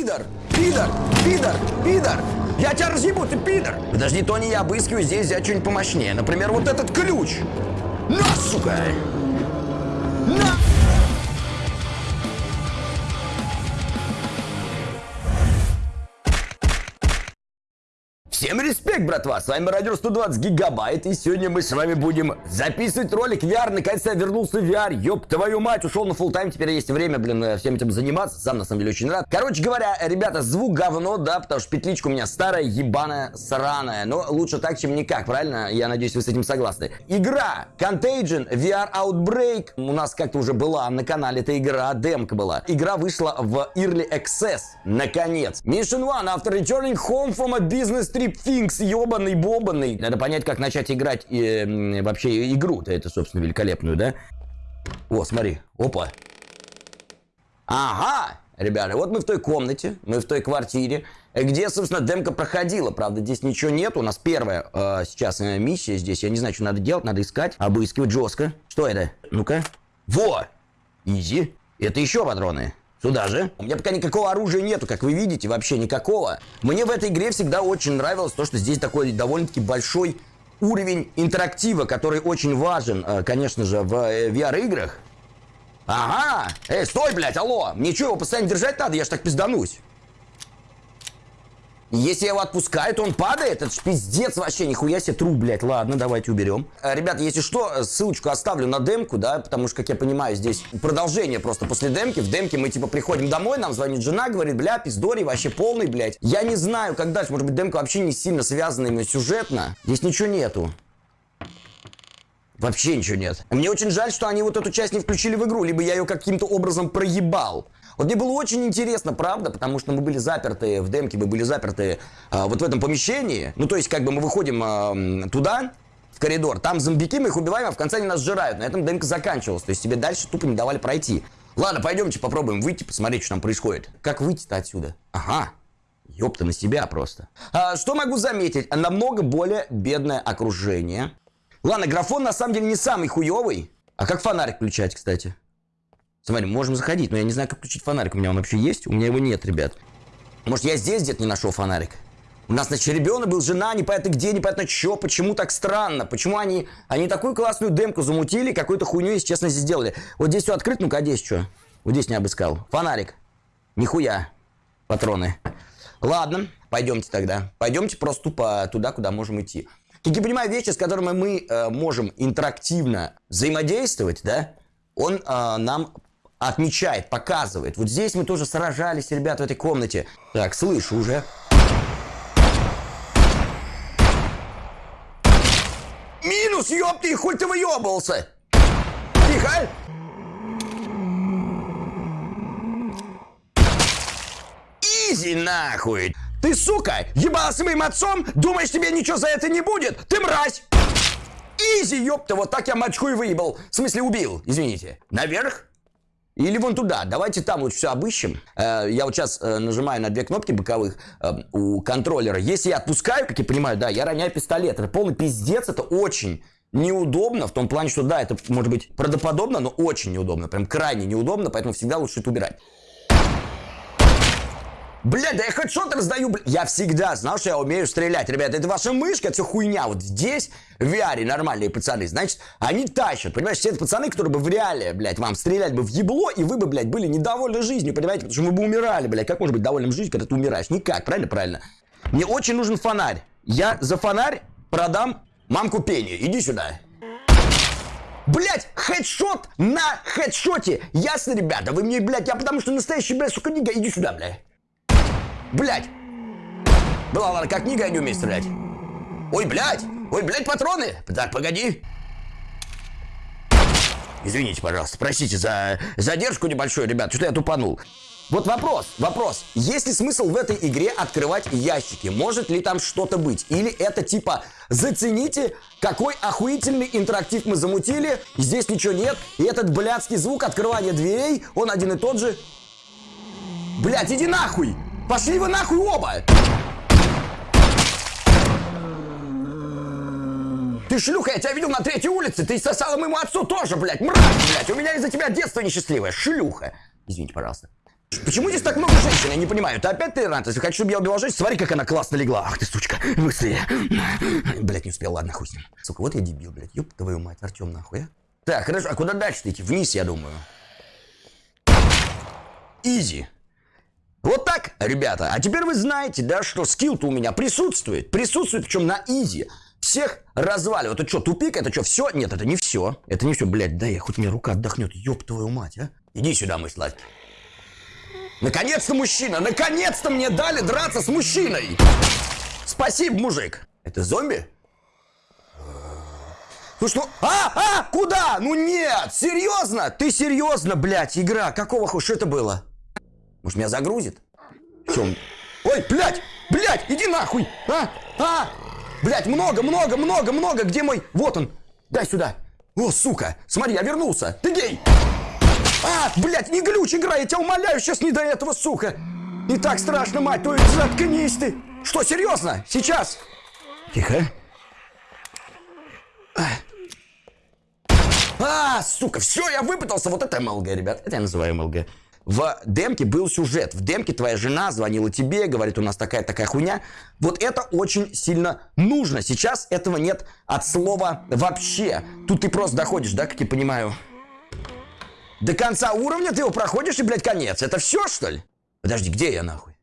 пидор! Пидор! Пидор! Пидор! Я тебя разъебу, ты пидор! Подожди, Тони, я обыскиваю здесь взять что-нибудь помощнее. Например, вот этот ключ! На, сука! На! Всем респект, братва! С вами Радио 120 Гигабайт, и сегодня мы с вами будем записывать ролик VR. Наконец-то я вернулся в VR. Ёб твою мать, ушел на full тайм, теперь есть время, блин, э, всем этим заниматься. Сам, на самом деле, очень рад. Короче говоря, ребята, звук говно, да, потому что петличка у меня старая, ебаная, сраная. Но лучше так, чем никак, правильно? Я надеюсь, вы с этим согласны. Игра Contagion VR Outbreak. У нас как-то уже была на канале эта игра, демка была. Игра вышла в Early Access, наконец. Mission 1. After returning home from a business trip, Things, ебаный, бобаный. Надо понять, как начать играть э, вообще игру-то, это, собственно, великолепную, да? О, смотри, опа. Ага, ребята, вот мы в той комнате, мы в той квартире, где, собственно, демка проходила. Правда, здесь ничего нет. У нас первая э, сейчас э, миссия здесь. Я не знаю, что надо делать. Надо искать, обыскивать жестко. Что это? Ну-ка. Во! Изи. Это еще патроны. Сюда же. У меня пока никакого оружия нету, как вы видите, вообще никакого. Мне в этой игре всегда очень нравилось то, что здесь такой довольно-таки большой уровень интерактива, который очень важен, э, конечно же, в э, VR-играх. Ага! Эй, стой, блядь, алло! Мне что, его постоянно держать надо? Я ж так пизданусь. Если я его отпускаю, то он падает. Это ж пиздец вообще, нихуя себе тру, блядь. Ладно, давайте уберем. Э, ребята, если что, ссылочку оставлю на демку, да, потому что, как я понимаю, здесь продолжение просто после демки. В демке мы, типа, приходим домой, нам звонит жена, говорит, бля, пиздори, вообще полный, блядь. Я не знаю, как дальше. Может быть, демка вообще не сильно связана именно сюжетно. Здесь ничего нету. Вообще ничего нет. Мне очень жаль, что они вот эту часть не включили в игру, либо я ее каким-то образом проебал. Вот мне было очень интересно, правда, потому что мы были заперты в демке, мы были заперты а, вот в этом помещении. Ну, то есть, как бы мы выходим а, туда, в коридор, там зомбики, мы их убиваем, а в конце они нас сжирают. На этом демка заканчивалась, то есть тебе дальше тупо не давали пройти. Ладно, пойдемте попробуем выйти, посмотреть, что там происходит. Как выйти-то отсюда? Ага. Ёпта, на себя просто. А, что могу заметить? Намного более бедное окружение. Ладно, графон на самом деле не самый хуёвый. А как фонарик включать, кстати? Смотри, можем заходить, но я не знаю, как включить фонарик. У меня он вообще есть? У меня его нет, ребят. Может, я здесь где-то не нашел фонарик? У нас, значит, ребенок был, жена, непонятно где, непонятно что, почему так странно, почему они, они такую классную демку замутили, какую-то хуйню, если честно, здесь сделали. Вот здесь все открыто, ну-ка, а здесь что? Вот здесь не обыскал. Фонарик. Нихуя. Патроны. Ладно, пойдемте тогда. Пойдемте просто тупо туда, куда можем идти. Как я понимаю, вещи, с которыми мы э, можем интерактивно взаимодействовать, да, он э, нам отмечает, показывает. Вот здесь мы тоже сражались, ребят, в этой комнате. Так, слышу уже. Минус, ёпты, хуй ты выебался! Тихо! Изи нахуй! Ты, сука, ебался моим отцом? Думаешь, тебе ничего за это не будет? Ты мразь! Изи, ёпта, вот так я мачку и выебал. В смысле, убил, извините. Наверх? Или вон туда. Давайте там вот все обыщем. Э, я вот сейчас э, нажимаю на две кнопки боковых э, у контроллера. Если я отпускаю, как я понимаю, да, я роняю пистолет. Это полный пиздец, это очень неудобно, в том плане, что да, это может быть правдоподобно, но очень неудобно, прям крайне неудобно, поэтому всегда лучше это убирать. Блядь, да я хоть что-то раздаю, блядь. Я всегда знал, что я умею стрелять. Ребята, это ваша мышка, это хуйня. Вот здесь, в VR, нормальные пацаны, значит, они тащат. Понимаешь, все это пацаны, которые бы в реале, блядь, вам стрелять бы в ебло, и вы бы, блядь, были недовольны жизнью, понимаете? Потому что вы бы умирали, блядь. Как можно быть довольным жизнью, когда ты умираешь? Никак, правильно? Правильно. Мне очень нужен фонарь. Я за фонарь продам мамку Пенни. Иди сюда. Блять, хедшот на хедшоте. Ясно, ребята? Вы мне, блядь, я потому что настоящий, блядь, сука, нига. Иди сюда, блядь. Блять! Была ладно, как книга, я не умею стрелять. Ой, блядь! Ой, блядь, патроны! Так, погоди. Извините, пожалуйста, простите за задержку небольшую, ребят, что я тупанул. Вот вопрос, вопрос. Есть ли смысл в этой игре открывать ящики? Может ли там что-то быть? Или это типа, зацените, какой охуительный интерактив мы замутили, здесь ничего нет, и этот блядский звук открывания дверей, он один и тот же. Блядь, иди нахуй! Пошли вы нахуй оба! Ты шлюха, я тебя видел на третьей улице, ты сосала моему отцу тоже, блядь, мразь, блядь, у меня из-за тебя детство несчастливое, шлюха. Извините, пожалуйста. Почему здесь так много женщин? Я не понимаю. Ты опять толерант? Если хочешь, чтобы я убивал женщин, смотри, как она классно легла. Ах ты, сучка, быстрее. Блять, не успел, ладно, хуй с ним. Сука, вот я дебил, блядь. Ёб твою мать, Артем, нахуй, а? Так, хорошо, а куда дальше идти? Вниз, я думаю. Изи. Вот так, ребята. А теперь вы знаете, да, что скилл-то у меня присутствует. Присутствует, причем на изи. Всех разваливают. Это что, тупик? Это что, все? Нет, это не все. Это не все, блядь. Да я хоть мне рука отдохнет. Ёб твою мать, а. Иди сюда, мой сладкий. Наконец-то мужчина! Наконец-то мне дали драться с мужчиной! Спасибо, мужик. Это зомби? Ну что? А, а, куда? Ну нет, серьезно? Ты серьезно, блядь, игра? Какого? Что это было? Может, меня загрузит? Все. Ой, блядь, блядь, иди нахуй. А, а, блядь, много, много, много, много. Где мой? Вот он. Дай сюда. О, сука, смотри, я вернулся. Ты гей. А, блядь, не глючь, игра, я тебя умоляю, сейчас не до этого, сука. Не так страшно, мать твою, заткнись ты. Что, серьезно? Сейчас. Тихо. А, сука, все, я выпытался. Вот это МЛГ, ребят. Это я называю МЛГ. В демке был сюжет. В демке твоя жена звонила тебе, говорит, у нас такая-такая хуйня. Вот это очень сильно нужно. Сейчас этого нет от слова вообще. Тут ты просто доходишь, да, как я понимаю? До конца уровня ты его проходишь и, блядь, конец. Это все, что ли? Подожди, где я, нахуй?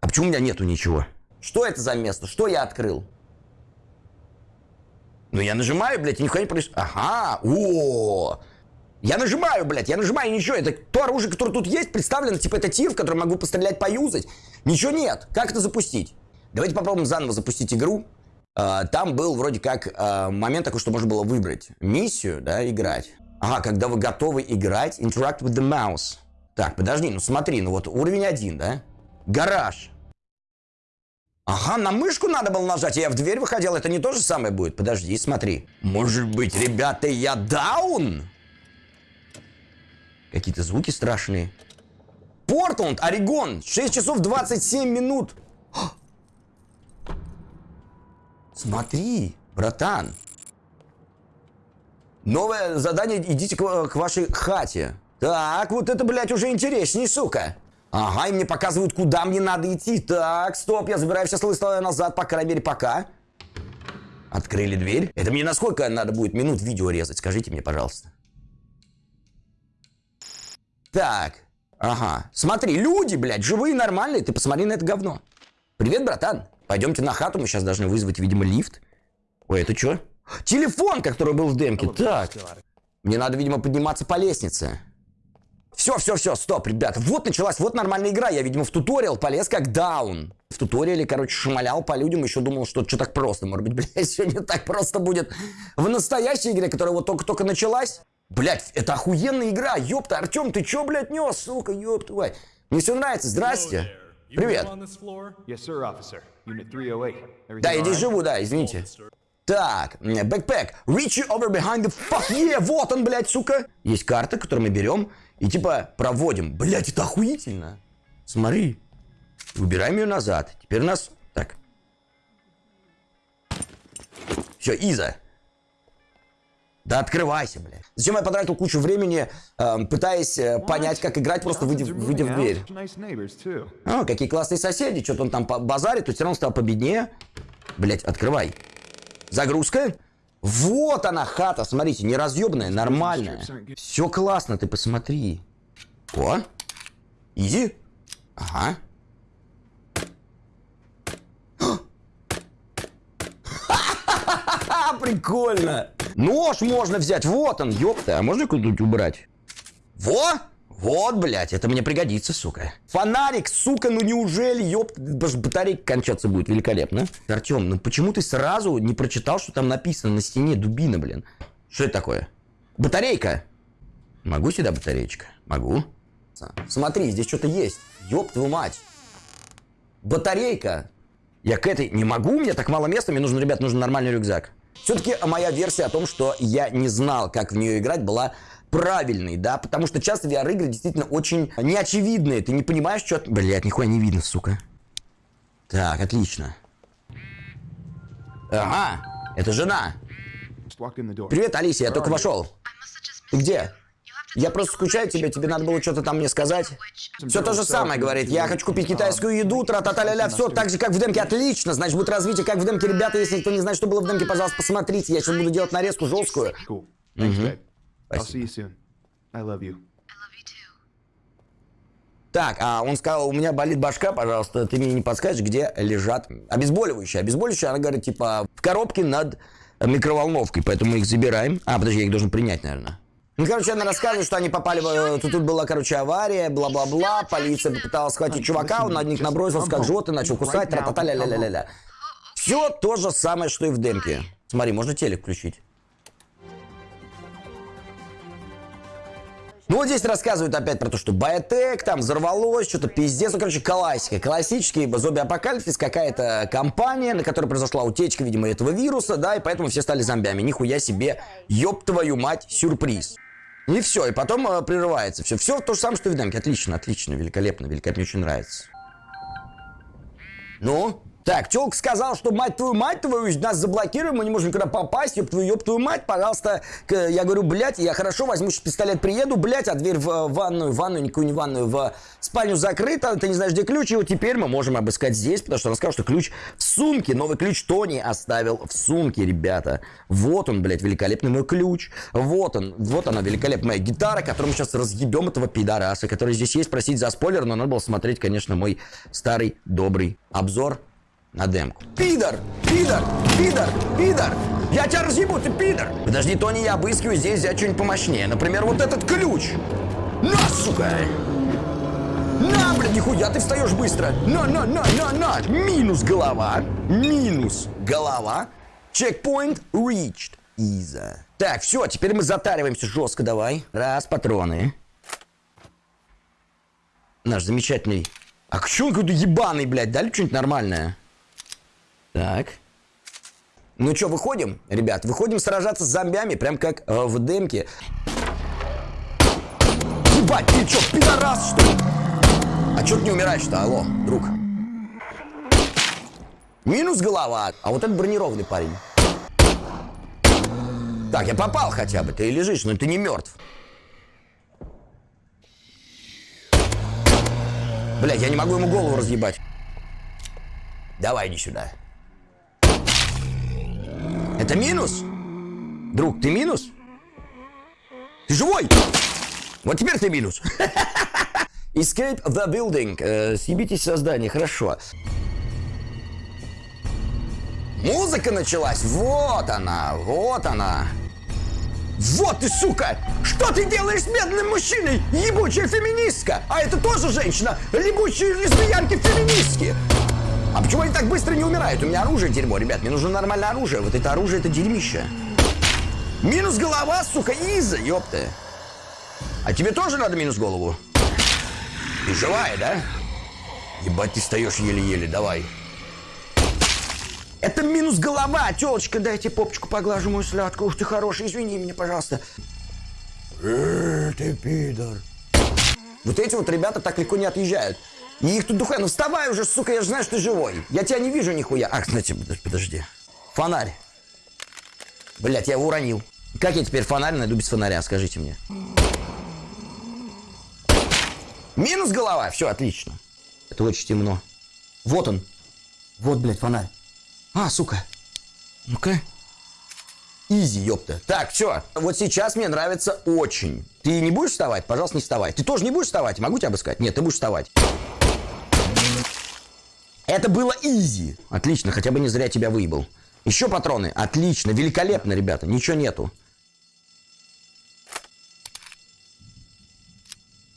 А почему у меня нету ничего? Что это за место? Что я открыл? Ну, я нажимаю, блядь, и нихуя не происходит. Ага, о, Я нажимаю, блядь, я нажимаю, ничего. Это то оружие, которое тут есть, представлено, типа это тир, в который могу пострелять, поюзать. Ничего нет. Как это запустить? Давайте попробуем заново запустить игру. А, там был вроде как а, момент такой, что можно было выбрать миссию, да, играть. Ага, когда вы готовы играть, interact with the mouse. Так, подожди, ну смотри, ну вот уровень один, да? Гараж. Ага, на мышку надо было нажать, я в дверь выходил, это не то же самое будет? Подожди, смотри. Может быть, ребята, я даун? Какие-то звуки страшные. Портланд, Орегон, 6 часов 27 минут. Смотри, братан. Новое задание, идите к, к вашей хате. Так, вот это, блядь, уже интересней, сука. Ага, и мне показывают, куда мне надо идти. Так, стоп, я забираю все слова назад, по крайней мере, пока. Открыли дверь. Это мне на сколько надо будет минут видео резать? Скажите мне, пожалуйста. Так, ага. Смотри, люди, блядь, живые, нормальные. Ты посмотри на это говно. Привет, братан. Пойдемте на хату, мы сейчас должны вызвать, видимо, лифт. Ой, это что? Телефон, который был в демке. Так. Мне надо, видимо, подниматься по лестнице. Все, все, все, стоп, ребята. Вот началась, вот нормальная игра. Я, видимо, в туториал полез как даун. В туториале, короче, шмалял по людям, еще думал, что что так просто. Может быть, блядь, сегодня так просто будет в настоящей игре, которая вот только-только началась. Блядь, это охуенная игра, ёпта. Артем, ты чё, блядь, нес, сука, ёпта, твой. Мне все нравится, здрасте. Привет. Oh да, я здесь живу, да, извините. Так, бэкпэк. Reach you over behind the fuck yeah, вот он, блядь, сука. Есть карта, которую мы берем и типа проводим. Блядь, это охуительно. Смотри. Убираем ее назад. Теперь у нас... Так. Все, Иза. Да открывайся, блядь. Зачем я потратил кучу времени, э, пытаясь э, понять, как играть, просто выйдя, выйдя в дверь. О, какие классные соседи. Что-то он там базарит, то все равно стал победнее. Блять, открывай. Загрузка. Вот она хата, смотрите, неразъебная, нормальная. Все классно, ты посмотри. О, изи. Ага. Прикольно. Нож можно взять, вот он, ёпта. А можно куда-нибудь убрать? Во! Вот, блядь, это мне пригодится, сука. Фонарик, сука, ну неужели, ёб, даже батарейка кончаться будет великолепно. Артем, ну почему ты сразу не прочитал, что там написано на стене дубина, блин? Что это такое? Батарейка. Могу сюда батареечка? Могу. Смотри, здесь что-то есть. Ёб твою мать. Батарейка. Я к этой не могу, у меня так мало места, мне нужен, ребят, нужен нормальный рюкзак. Все-таки моя версия о том, что я не знал, как в нее играть, была правильный, да, потому что часто VR-игры действительно очень неочевидные, ты не понимаешь, что... Блять, нихуя не видно, сука. Так, отлично. Ага, это жена. Привет, Алисия, я только вошел. Ты где? Я просто скучаю тебе, тебе надо было что-то там мне сказать. Все то же самое, говорит. Я хочу купить китайскую еду, тра-та-та-ля-ля, все так же, как в демке. Отлично, значит, будет развитие, как в демке. Ребята, если никто не знает, что было в демке, пожалуйста, посмотрите. Я сейчас буду делать нарезку жесткую. Cool. Thanks, Спасибо. Так, а он сказал, у меня болит башка, пожалуйста, ты мне не подскажешь, где лежат обезболивающие. Обезболивающие, она говорит, типа, в коробке над микроволновкой, поэтому мы их забираем. А, подожди, я их должен принять, наверное. Ну, короче, она рассказывает, что они попали в... э, Тут, тут была, короче, авария, бла-бла-бла. Полиция попыталась схватить чувака, он на них набросился, как животное, начал кусать, тра-та-та, ля-ля-ля-ля-ля. Все то же самое, что и в демке. Смотри, можно телек включить. Ну вот здесь рассказывают опять про то, что Биотек там взорвалось, что-то пиздец. Ну, короче, классика. Классический зомби-апокалипсис, какая-то компания, на которой произошла утечка, видимо, этого вируса, да, и поэтому все стали зомбями. Нихуя себе, ёб твою мать, сюрприз. И все, и потом э, прерывается. Все, все то же самое, что в демке. Отлично, отлично, великолепно, великолепно, мне очень нравится. Ну? Так, Телк сказал, что мать твою, мать твою, нас заблокируем, мы не можем никуда попасть, ёб твою, ёб твою мать, пожалуйста. Я говорю, блядь, я хорошо возьму сейчас пистолет, приеду, блядь, а дверь в э, ванную, ванную, никакую не ванную, в спальню закрыта, ты не знаешь, где ключ, и вот теперь мы можем обыскать здесь, потому что он сказал, что ключ в сумке, новый ключ Тони оставил в сумке, ребята. Вот он, блядь, великолепный мой ключ, вот он, вот она, великолепная гитара, которую мы сейчас разъебем этого пидораса, который здесь есть, просить за спойлер, но надо было смотреть, конечно, мой старый добрый обзор на демку. Пидор! Пидор! Пидор! Пидор! Я тебя разъебу, ты пидор! Подожди, Тони, я обыскиваю здесь взять что-нибудь помощнее. Например, вот этот ключ. На, сука! На, блядь, нихуя, ты встаешь быстро. На, на, на, на, на. Минус голова. Минус голова. Чекпоинт reached. Иза. Так, все, теперь мы затариваемся жестко, давай. Раз, патроны. Наш замечательный... А что он какой-то ебаный, блядь? Дали что-нибудь нормальное? Так. Ну что, выходим, ребят? Выходим сражаться с зомбями, прям как э, в демке. Ебать, ты что, пидорас, что ли? А что ты не умираешь-то, алло, друг? Минус голова. А вот этот бронированный парень. Так, я попал хотя бы, ты лежишь, но ты не мертв. Блядь, я не могу ему голову разъебать. Давай, иди сюда. Это минус? Друг, ты минус? Ты живой? Вот теперь ты минус. Escape the building. Э, съебитесь со здания, хорошо. Музыка началась. Вот она, вот она. Вот ты, сука! Что ты делаешь с бедным мужчиной? Ебучая феминистка! А это тоже женщина! Ебучие лесбиянки-феминистки! А почему они так быстро не умирают? У меня оружие дерьмо, ребят. Мне нужно нормальное оружие. Вот это оружие, это дерьмище. Минус голова, сука, Иза, ёпта. А тебе тоже надо минус голову? Ты живая, да? Ебать, ты встаешь еле-еле, давай. Это минус голова, телочка, дайте попочку поглажу мою сладкую. Ух ты хороший, извини меня, пожалуйста. Э, ты пидор. Вот эти вот ребята так легко не отъезжают. И их тут духая. Ну вставай уже, сука, я же знаю, что ты живой. Я тебя не вижу нихуя. Ах, подож- подожди. Фонарь. Блять, я его уронил. Как я теперь фонарь найду без фонаря, скажите мне. Минус голова. Все, отлично. Это очень темно. Вот он. Вот, блядь, фонарь. А, сука. Ну-ка. Изи, ёпта. Так, все. Вот сейчас мне нравится очень. Ты не будешь вставать? Пожалуйста, не вставай. Ты тоже не будешь вставать? Могу тебя обыскать? Нет, ты будешь вставать. Это было изи. Отлично, хотя бы не зря тебя выебал. Еще патроны. Отлично, великолепно, ребята. Ничего нету.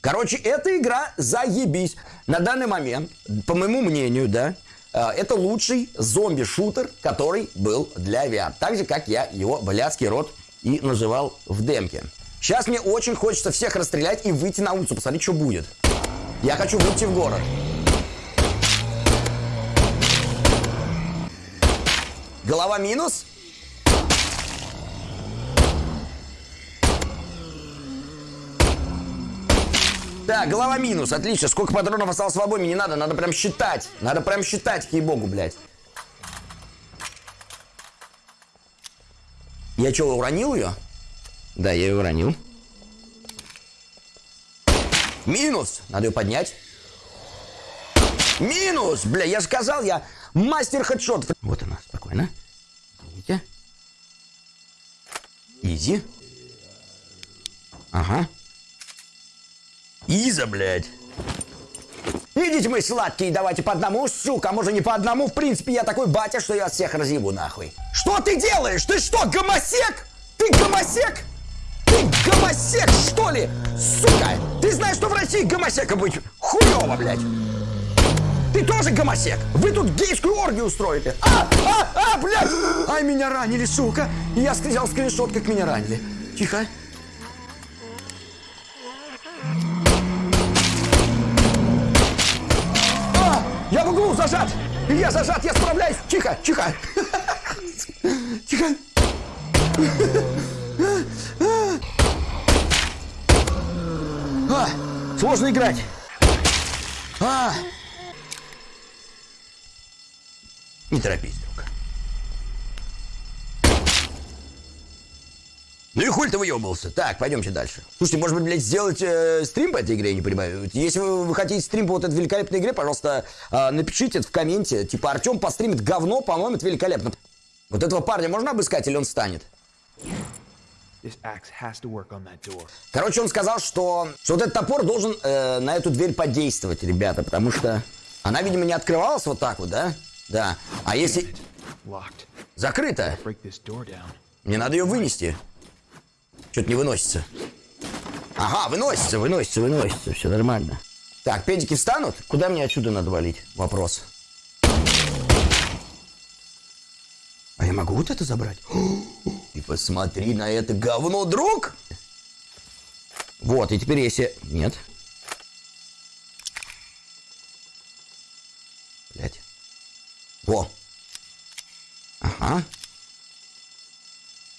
Короче, эта игра заебись. На данный момент, по моему мнению, да, э, это лучший зомби-шутер, который был для VR. Так же, как я его блядский рот и называл в демке. Сейчас мне очень хочется всех расстрелять и выйти на улицу, посмотреть, что будет. Я хочу выйти в город. Голова минус. Так, голова минус, отлично. Сколько патронов осталось в обойме, не надо, надо прям считать. Надо прям считать, ей-богу, блядь. Я что, уронил ее? Да, я ее уронил. Минус. Надо ее поднять. Минус! Бля, я же сказал, я мастер хедшот. Вот она, Изи. Ага. Иза, блядь. Идите мы сладкие, давайте по одному, сука, может не по одному. В принципе, я такой батя, что я всех разъебу нахуй. Что ты делаешь? Ты что, гомосек? Ты гомосек? Ты гомосек, что ли? Сука! Ты знаешь, что в России гомосека быть хуёво, блядь. Ты тоже гомосек? Вы тут гейскую оргию устроите? А, а, а, блядь! Ай, меня ранили, сука! Я сказал скриншот, как меня ранили. Тихо. А, я в углу зажат! Я зажат, я справляюсь! Тихо, тихо! Тихо! А, сложно играть. А. Не торопись, друг. Ну и хуй ты выебался. Так, пойдемте дальше. Слушайте, может быть, блядь, сделать э, стрим по этой игре, я не понимаю. Если вы, вы хотите стрим по вот этой великолепной игре, пожалуйста, э, напишите это в комменте. Типа, Артем постримит говно, по-моему, это великолепно. Вот этого парня можно обыскать или он станет? This axe has to work on that door. Короче, он сказал, что, что вот этот топор должен э, на эту дверь подействовать, ребята, потому что она, видимо, не открывалась вот так вот, да? Да. А если закрыто, мне надо ее вынести. Что-то не выносится. Ага, выносится, выносится, выносится, все нормально. Так, педики встанут? Куда мне отсюда надо валить? Вопрос. А я могу вот это забрать? И посмотри на это говно, друг! Вот, и теперь если... Нет. Блять. Во. Ага.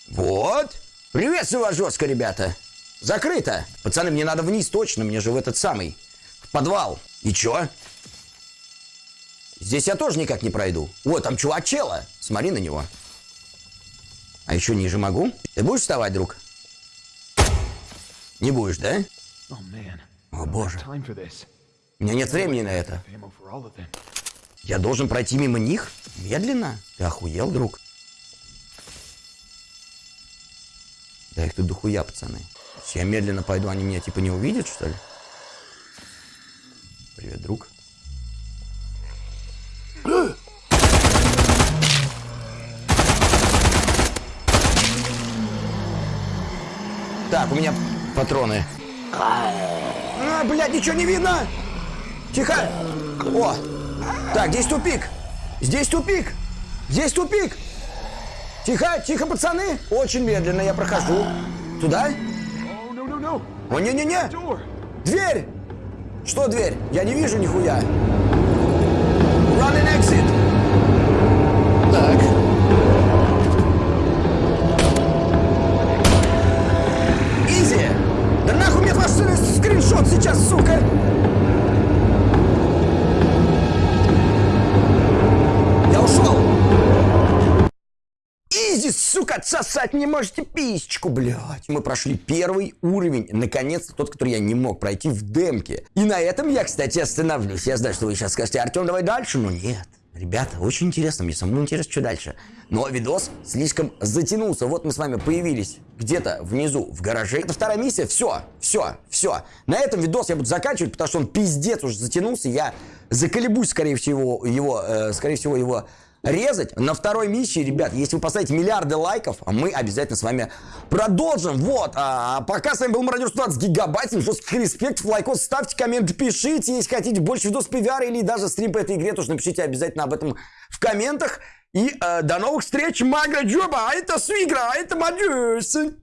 Вот. Приветствую вас жестко, ребята. Закрыто. Пацаны, мне надо вниз точно, мне же в этот самый, в подвал. И чё? Здесь я тоже никак не пройду. О, там чувак чела. Смотри на него. А еще ниже могу? Ты будешь вставать, друг? Не будешь, да? О, боже. У меня нет времени на это. Я должен пройти мимо них? Медленно? Ты охуел, друг? Да их тут дохуя, пацаны. Если я медленно пойду, они меня типа не увидят, что ли? Привет, друг. Так, у меня патроны. А, блядь, ничего не видно! Тихо! О! Так, здесь тупик! Здесь тупик! Здесь тупик! Тихо, тихо, пацаны! Очень медленно я прохожу. Туда? О, не-не-не! Дверь! Что дверь? Я не вижу нихуя. Run and exit. Так. Изи! Да нахуй мне ваш скриншот сейчас, сука! Сука, отсосать не можете писечку, блядь. Мы прошли первый уровень, наконец-то тот, который я не мог пройти в демке. И на этом я, кстати, остановлюсь. Я знаю, что вы сейчас скажете, Артем, давай дальше, но нет. Ребята, очень интересно, мне самому интересно, что дальше. Но видос слишком затянулся. Вот мы с вами появились где-то внизу в гараже. Это вторая миссия. Все, все, все. На этом видос я буду заканчивать, потому что он пиздец уже затянулся. Я заколебусь, скорее всего, его, э, скорее всего, его резать. На второй миссии, ребят, если вы поставите миллиарды лайков, мы обязательно с вами продолжим. Вот, а пока с вами был Мародер 120 гигабайт, всем жестких респектов, лайкос, ставьте комменты, пишите, если хотите больше видосов по VR или даже стрим по этой игре, тоже напишите обязательно об этом в комментах. И э, до новых встреч, Мага Джоба, а это Свигра, а это Мадюс.